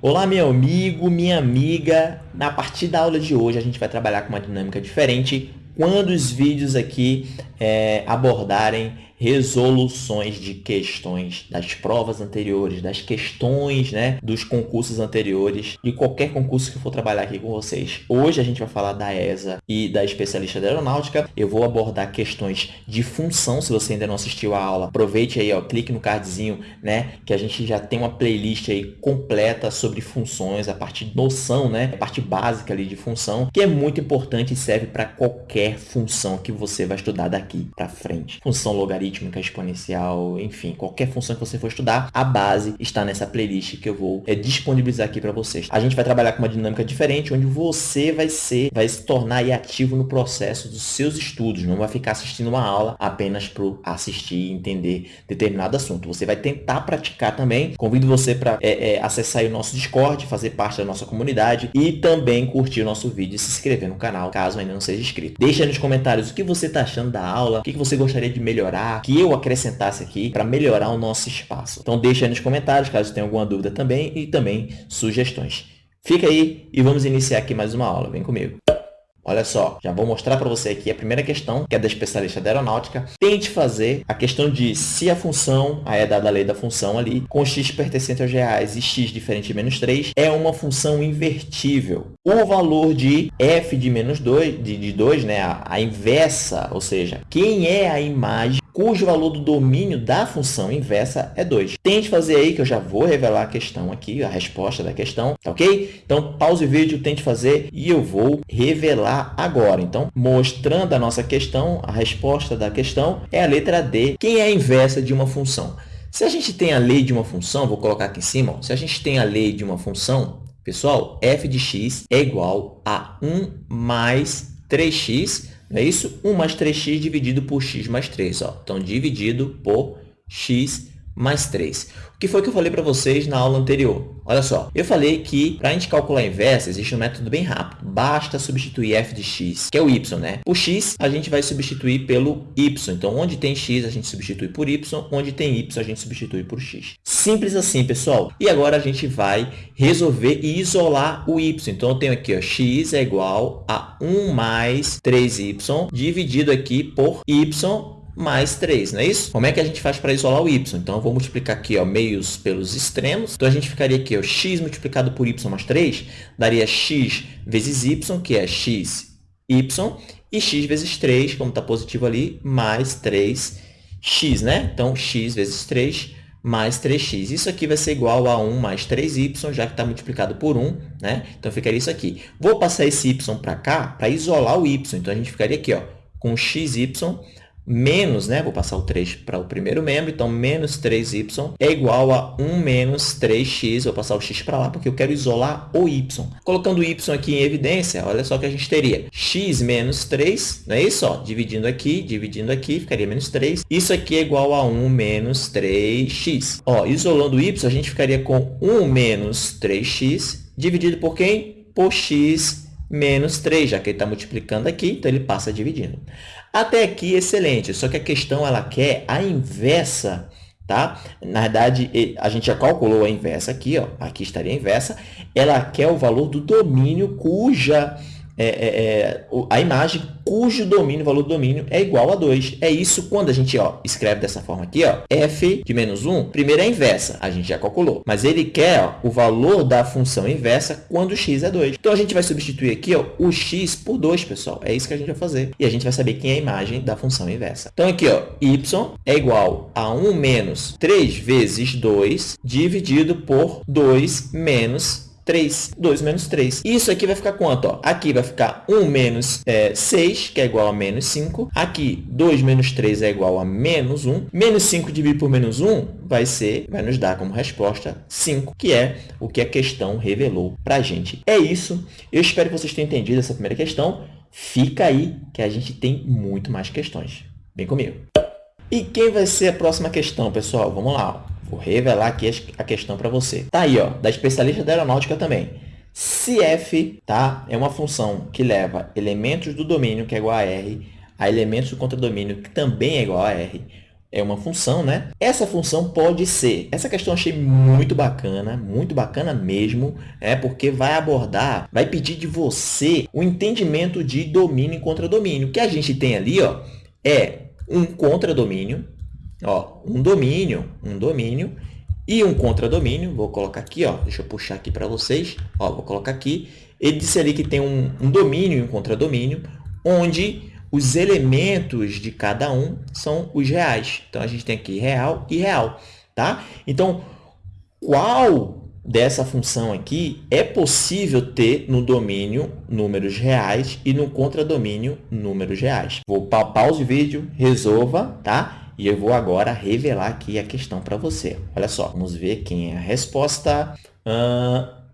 Olá, meu amigo, minha amiga. Na partir da aula de hoje, a gente vai trabalhar com uma dinâmica diferente quando os vídeos aqui é, abordarem resoluções de questões das provas anteriores, das questões né, dos concursos anteriores, de qualquer concurso que eu for trabalhar aqui com vocês. Hoje a gente vai falar da ESA e da especialista da aeronáutica. Eu vou abordar questões de função, se você ainda não assistiu a aula, aproveite aí, ó, clique no cardzinho, né, que a gente já tem uma playlist aí completa sobre funções, a parte de noção, né, a parte básica ali de função, que é muito importante e serve para qualquer função que você vai estudar daqui para frente. Função logarítmica logarítmica, exponencial, enfim, qualquer função que você for estudar, a base está nessa playlist que eu vou é, disponibilizar aqui para vocês. A gente vai trabalhar com uma dinâmica diferente, onde você vai ser, vai se tornar ativo no processo dos seus estudos, não vai ficar assistindo uma aula apenas para assistir e entender determinado assunto. Você vai tentar praticar também. Convido você para é, é, acessar o nosso Discord, fazer parte da nossa comunidade e também curtir o nosso vídeo e se inscrever no canal, caso ainda não seja inscrito. Deixa nos comentários o que você está achando da aula, o que você gostaria de melhorar, que eu acrescentasse aqui para melhorar o nosso espaço. Então deixa aí nos comentários caso tenha alguma dúvida também e também sugestões. Fica aí e vamos iniciar aqui mais uma aula. Vem comigo. Olha só, já vou mostrar para você aqui a primeira questão, que é da especialista da aeronáutica. Tente fazer a questão de se a função, aí é dada a lei da função ali, com x pertencente aos reais e x diferente de menos 3, é uma função invertível. O valor de f de menos 2, de, de 2 né, a, a inversa, ou seja, quem é a imagem cujo valor do domínio da função inversa é 2. Tente fazer aí, que eu já vou revelar a questão aqui, a resposta da questão, tá ok? Então, pause o vídeo, tente fazer e eu vou revelar agora. Então, mostrando a nossa questão, a resposta da questão é a letra D. Quem é a inversa de uma função? Se a gente tem a lei de uma função, vou colocar aqui em cima, ó, se a gente tem a lei de uma função, pessoal, f de x é igual a 1 mais 3x não é isso? 1 mais 3x dividido por x mais 3. Ó. Então, dividido por x mais 3. O que foi que eu falei para vocês na aula anterior? Olha só, eu falei que para a gente calcular a inversa, existe um método bem rápido. Basta substituir f de x, que é o y, né? O x a gente vai substituir pelo y. Então, onde tem x, a gente substitui por y. Onde tem y, a gente substitui por x. Simples assim, pessoal. E agora a gente vai resolver e isolar o y. Então, eu tenho aqui, ó, x é igual a 1 mais 3y dividido aqui por y mais 3, não é isso? Como é que a gente faz para isolar o y? Então, eu vou multiplicar aqui ó, meios pelos extremos. Então, a gente ficaria aqui, ó, x multiplicado por y mais 3, daria x vezes y, que é x, y, e x vezes 3, como está positivo ali, mais 3x, né? Então, x vezes 3 mais 3x. Isso aqui vai ser igual a 1 mais 3y, já que está multiplicado por 1, né? Então, ficaria isso aqui. Vou passar esse y para cá para isolar o y. Então, a gente ficaria aqui ó, com xy menos, né? Vou passar o 3 para o primeiro membro, então menos 3y é igual a 1 menos 3x. Vou passar o x para lá porque eu quero isolar o y. Colocando o y aqui em evidência, olha só o que a gente teria. x menos 3, não é isso? Ó, dividindo aqui, dividindo aqui, ficaria menos 3. Isso aqui é igual a 1 menos 3x. Ó, isolando o y, a gente ficaria com 1 menos 3x dividido por quem? Por x menos 3, já que ele está multiplicando aqui, então ele passa dividindo. Até aqui, excelente, só que a questão ela quer a inversa, tá? Na verdade, a gente já calculou a inversa aqui, ó, aqui estaria a inversa, ela quer o valor do domínio cuja é, é, é, a imagem cujo domínio, valor do domínio, é igual a 2. É isso quando a gente ó, escreve dessa forma aqui, ó, f de menos 1, primeiro é inversa, a gente já calculou. Mas ele quer ó, o valor da função inversa quando x é 2. Então, a gente vai substituir aqui ó, o x por 2, pessoal. É isso que a gente vai fazer. E a gente vai saber quem é a imagem da função inversa. Então, aqui, ó, y é igual a 1 menos 3 vezes 2 dividido por 2 menos 3. 2 menos 3. Isso aqui vai ficar quanto? Ó? Aqui vai ficar 1 menos é, 6, que é igual a menos 5. Aqui, 2 menos 3 é igual a menos 1. Menos 5 dividido por menos 1 vai ser, vai nos dar como resposta 5, que é o que a questão revelou para a gente. É isso. Eu espero que vocês tenham entendido essa primeira questão. Fica aí que a gente tem muito mais questões. Vem comigo. E quem vai ser a próxima questão, pessoal? Vamos lá. Vou revelar aqui a questão para você. Tá aí, ó, da especialista da aeronáutica também. Se f tá, é uma função que leva elementos do domínio, que é igual a r, a elementos do contradomínio, que também é igual a r, é uma função, né? Essa função pode ser. Essa questão eu achei muito bacana, muito bacana mesmo, é porque vai abordar, vai pedir de você o entendimento de domínio e contradomínio. O que a gente tem ali, ó, é um contradomínio, ó, um domínio, um domínio e um contradomínio. Vou colocar aqui, ó, deixa eu puxar aqui para vocês, ó, vou colocar aqui. Ele disse ali que tem um, um domínio e um contradomínio, onde os elementos de cada um são os reais. Então, a gente tem aqui real e real, tá? Então, qual dessa função aqui é possível ter no domínio números reais e no contradomínio números reais? Vou pa o vídeo, resolva, tá? E eu vou agora revelar aqui a questão para você. Olha só, vamos ver quem é a resposta.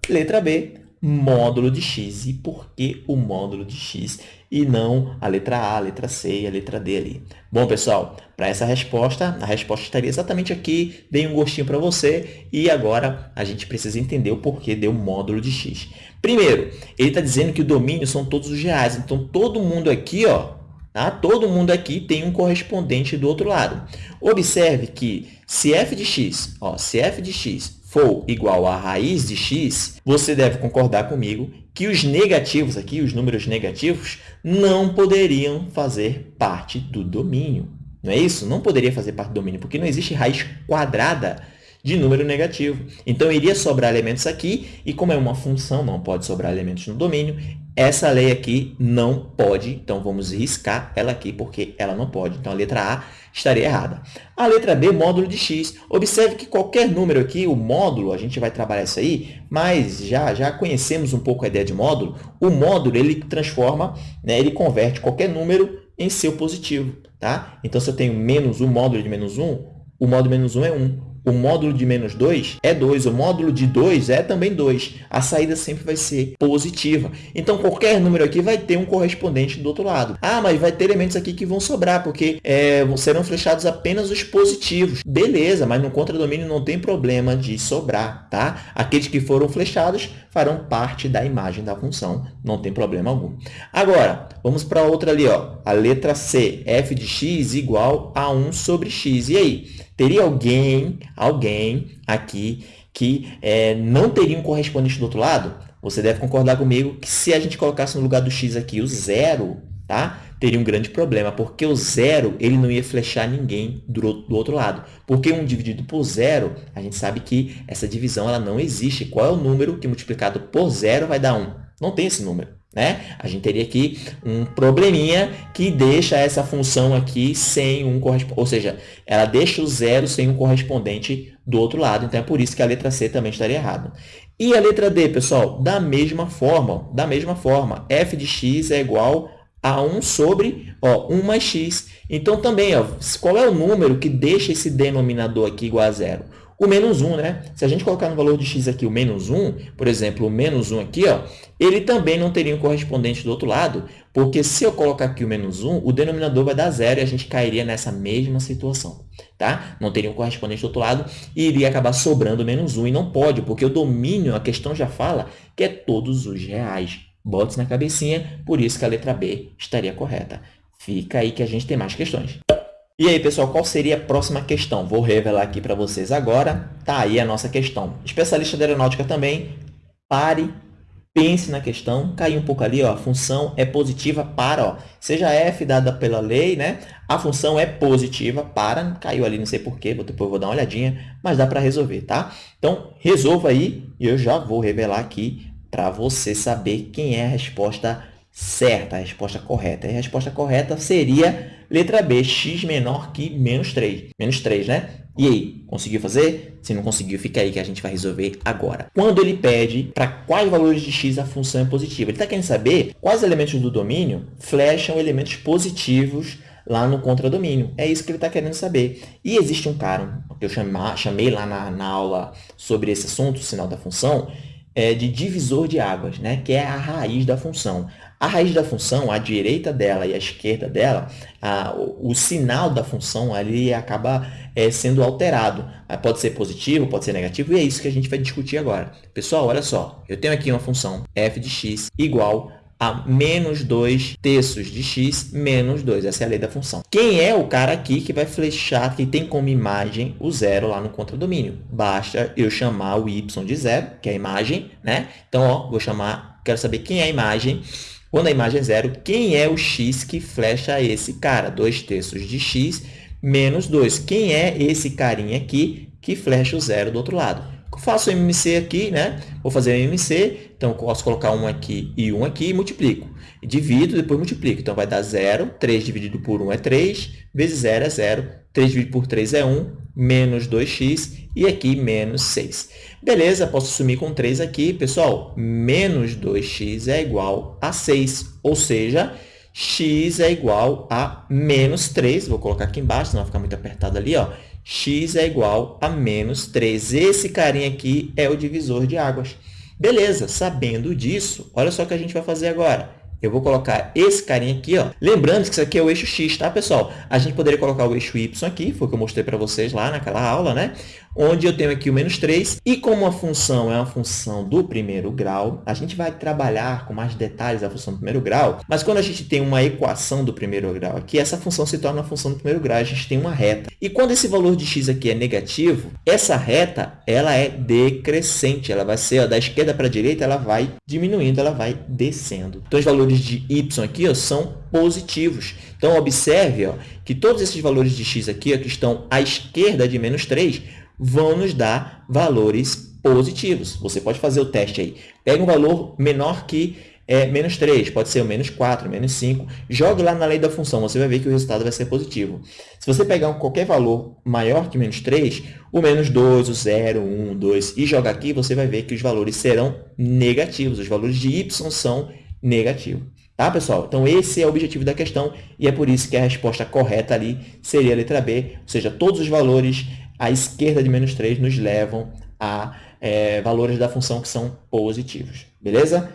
Letra B, módulo de x. E por que o módulo de x e não a letra A, a letra C e a letra D ali? Bom, pessoal, para essa resposta, a resposta estaria exatamente aqui, dei um gostinho para você e agora a gente precisa entender o porquê deu módulo de x. Primeiro, ele está dizendo que o domínio são todos os reais, então todo mundo aqui, ó, Tá? Todo mundo aqui tem um correspondente do outro lado. Observe que se f de x, ó, se f de x for igual a raiz de x, você deve concordar comigo que os negativos aqui, os números negativos, não poderiam fazer parte do domínio. Não é isso? Não poderia fazer parte do domínio, porque não existe raiz quadrada de número negativo. Então, iria sobrar elementos aqui, e como é uma função, não pode sobrar elementos no domínio, essa lei aqui não pode, então vamos riscar ela aqui, porque ela não pode. Então, a letra A estaria errada. A letra B, módulo de x. Observe que qualquer número aqui, o módulo, a gente vai trabalhar isso aí, mas já, já conhecemos um pouco a ideia de módulo. O módulo, ele transforma, né, ele converte qualquer número em seu positivo. Tá? Então, se eu tenho menos um módulo de menos 1, o módulo menos 1 é 1 o módulo de menos 2 é 2, o módulo de 2 é também 2. A saída sempre vai ser positiva. Então, qualquer número aqui vai ter um correspondente do outro lado. Ah, mas vai ter elementos aqui que vão sobrar, porque é, serão flechados apenas os positivos. Beleza, mas no contradomínio não tem problema de sobrar, tá? Aqueles que foram flechados farão parte da imagem da função, não tem problema algum. Agora, vamos para outra ali, ó, a letra C, f de x igual a 1 sobre x. E aí? Teria alguém, alguém aqui que é, não teria um correspondente do outro lado? Você deve concordar comigo que se a gente colocasse no lugar do x aqui o zero, tá? teria um grande problema, porque o zero ele não ia flechar ninguém do, outro lado. Porque 1 dividido por zero, a gente sabe que essa divisão ela não existe. Qual é o número que multiplicado por zero vai dar 1? Não tem esse número. Né? A gente teria aqui um probleminha que deixa essa função aqui sem um correspondente, ou seja, ela deixa o zero sem um correspondente do outro lado, então é por isso que a letra C também estaria errada. E a letra D, pessoal, da mesma forma, da mesma forma, f de x é igual a 1 sobre ó, 1 mais x. Então, também, ó, qual é o número que deixa esse denominador aqui igual a zero? O menos 1, né? Se a gente colocar no valor de x aqui o menos 1, por exemplo, o menos 1 aqui, ó, ele também não teria um correspondente do outro lado, porque se eu colocar aqui o menos 1, o denominador vai dar zero e a gente cairia nessa mesma situação, tá? Não teria um correspondente do outro lado e iria acabar sobrando menos 1, e não pode, porque o domínio, a questão já fala que é todos os reais. Bote na cabecinha, por isso que a letra B estaria correta. Fica aí que a gente tem mais questões. E aí, pessoal, qual seria a próxima questão? Vou revelar aqui para vocês agora. Tá aí a nossa questão. Especialista de aeronáutica também, pare, pense na questão. Caiu um pouco ali, ó, a função é positiva para, ó, seja f dada pela lei, né? A função é positiva para, caiu ali, não sei porquê, depois vou dar uma olhadinha, mas dá para resolver, tá? Então, resolva aí e eu já vou revelar aqui para você saber quem é a resposta certa, a resposta correta. E a resposta correta seria letra B, x menor que menos 3. Menos 3, né? E aí, conseguiu fazer? Se não conseguiu, fica aí que a gente vai resolver agora. Quando ele pede para quais valores de x a função é positiva, ele está querendo saber quais elementos do domínio flecham elementos positivos lá no contradomínio. É isso que ele está querendo saber. E existe um cara que eu chamei lá na, na aula sobre esse assunto, o sinal da função, é, de divisor de águas, né? que é a raiz da função. A raiz da função, a direita dela e a esquerda dela, a, o, o, sinal da função ali acaba é, sendo alterado. Pode ser positivo, pode ser negativo, e é isso que a gente vai discutir agora. Pessoal, olha só, eu tenho aqui uma função f de x igual a menos 2 terços de x menos 2. Essa é a lei da função. Quem é o cara aqui que vai flechar, que tem como imagem o zero lá no contradomínio? Basta eu chamar o y de zero, que é a imagem, né? Então, ó, vou chamar, quero saber quem é a imagem. Quando a imagem é zero, quem é o x que flecha esse cara? 2 terços de x menos 2. Quem é esse carinha aqui que flecha o zero do outro lado? Faço MMC aqui, né? Vou fazer MMC, então posso colocar um aqui e um aqui e multiplico. Divido, depois multiplico. Então, vai dar 0, 3 dividido por 1 é 3, vezes 0 é 0, 3 dividido por 3 é 1, menos 2x, e aqui menos 6. Beleza, posso sumir com 3 aqui. Pessoal, menos 2x é igual a 6, ou seja, x é igual a menos 3. Vou colocar aqui embaixo, senão vai ficar muito apertado ali, ó x é igual a menos 3. Esse carinha aqui é o divisor de águas. Beleza, sabendo disso, olha só o que a gente vai fazer agora. Eu vou colocar esse carinha aqui, ó. Lembrando que isso aqui é o eixo X, tá, pessoal? A gente poderia colocar o eixo Y aqui, foi o que eu mostrei para vocês lá naquela aula, né? Onde eu tenho aqui o menos 3. E como a função é uma função do primeiro grau, a gente vai trabalhar com mais detalhes a função do primeiro grau. Mas quando a gente tem uma equação do primeiro grau aqui, essa função se torna uma função do primeiro grau. A gente tem uma reta. E quando esse valor de x aqui é negativo, essa reta ela é decrescente. Ela vai ser ó, da esquerda para a direita, ela vai diminuindo, ela vai descendo. Então, os valores de y aqui ó, são positivos. Então, observe ó, que todos esses valores de x aqui, ó, que estão à esquerda de menos 3, vão nos dar valores positivos. Você pode fazer o teste aí. Pega um valor menor que é, menos 3, pode ser o menos 4, menos 5. Jogue lá na lei da função, você vai ver que o resultado vai ser positivo. Se você pegar um, qualquer valor maior que menos 3, o menos 2, o 0, 1, 2, e jogar aqui, você vai ver que os valores serão negativos. Os valores de y são negativos. Tá, pessoal? Então, esse é o objetivo da questão e é por isso que a resposta correta ali seria a letra B, ou seja, todos os valores à esquerda de menos 3 nos levam a é, valores da função que são positivos. Beleza?